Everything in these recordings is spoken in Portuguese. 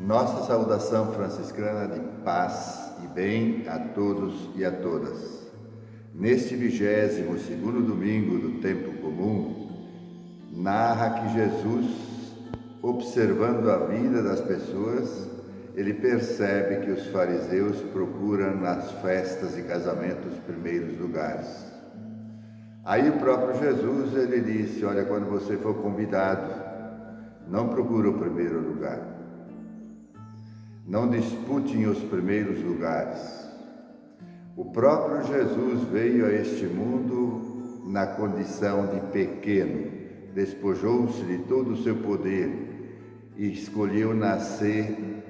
Nossa saudação franciscana de paz e bem a todos e a todas. Neste vigésimo segundo domingo do tempo comum, narra que Jesus, observando a vida das pessoas, ele percebe que os fariseus procuram nas festas e casamentos os primeiros lugares. Aí o próprio Jesus ele disse: Olha, quando você for convidado, não procure o primeiro lugar não disputem os primeiros lugares. O próprio Jesus veio a este mundo na condição de pequeno, despojou-se de todo o seu poder e escolheu nascer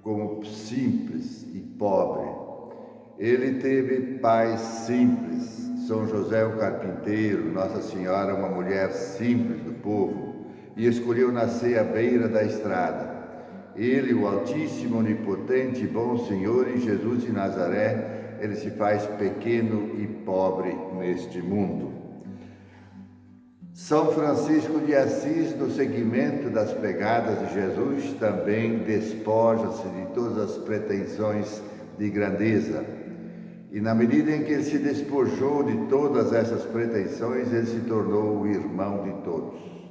como simples e pobre. Ele teve pais simples, São José o carpinteiro, Nossa Senhora uma mulher simples do povo, e escolheu nascer à beira da estrada ele, o Altíssimo, Onipotente, bom Senhor e Jesus de Nazaré, ele se faz pequeno e pobre neste mundo. São Francisco de Assis, no seguimento das pegadas de Jesus, também despoja-se de todas as pretensões de grandeza. E na medida em que ele se despojou de todas essas pretensões, ele se tornou o irmão de todos.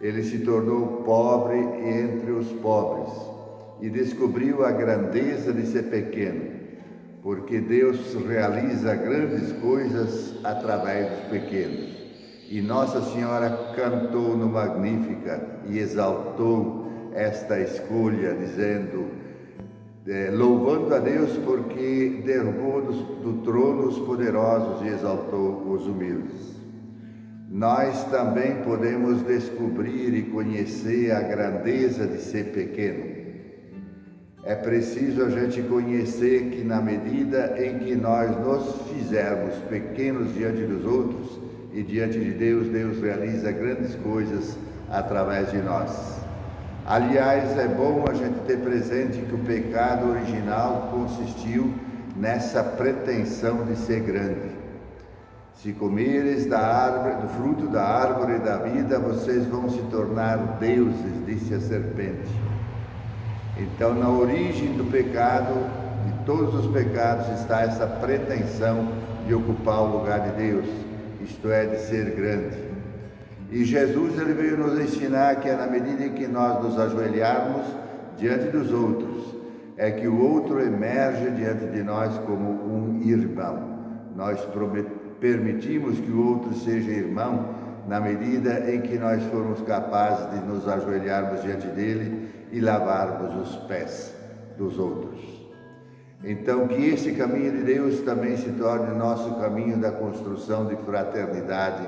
Ele se tornou pobre entre os pobres e descobriu a grandeza de ser pequeno, porque Deus realiza grandes coisas através dos pequenos. E Nossa Senhora cantou no Magnífica e exaltou esta escolha, dizendo, é, louvando a Deus porque derrubou do, do trono os poderosos e exaltou os humildes nós também podemos descobrir e conhecer a grandeza de ser pequeno. É preciso a gente conhecer que, na medida em que nós nos fizermos pequenos diante dos outros e diante de Deus, Deus realiza grandes coisas através de nós. Aliás, é bom a gente ter presente que o pecado original consistiu nessa pretensão de ser grande. Se comeres da árvore, do fruto da árvore da vida, vocês vão se tornar deuses, disse a serpente. Então, na origem do pecado, de todos os pecados, está essa pretensão de ocupar o lugar de Deus, isto é, de ser grande. E Jesus ele veio nos ensinar que é na medida em que nós nos ajoelharmos diante dos outros, é que o outro emerge diante de nós como um irmão. Nós prometemos permitimos que o outro seja irmão na medida em que nós formos capazes de nos ajoelharmos diante dele e lavarmos os pés dos outros. Então, que esse caminho de Deus também se torne nosso caminho da construção de fraternidade,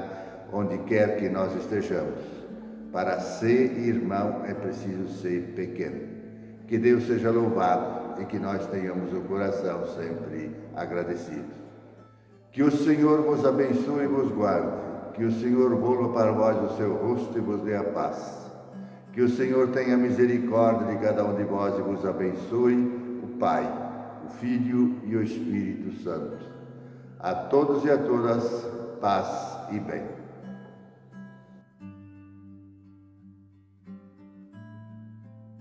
onde quer que nós estejamos. Para ser irmão é preciso ser pequeno. Que Deus seja louvado e que nós tenhamos o coração sempre agradecido. Que o Senhor vos abençoe e vos guarde. Que o Senhor volva para vós o seu rosto e vos dê a paz. Que o Senhor tenha misericórdia de cada um de vós e vos abençoe, o Pai, o Filho e o Espírito Santo. A todos e a todas, paz e bem.